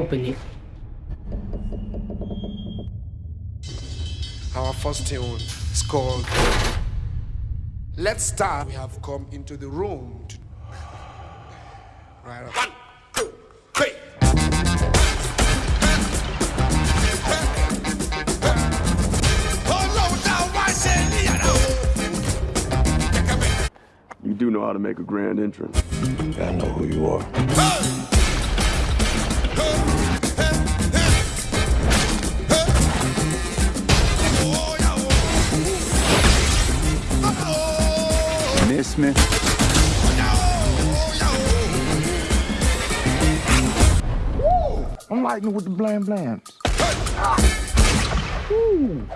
open it. Our first tune is called Let's Start. We have come into the room. To... Right up. One, two, three. You do know how to make a grand entrance. I know who you are. Miss me? I'm lighting with the blam blams. Woo.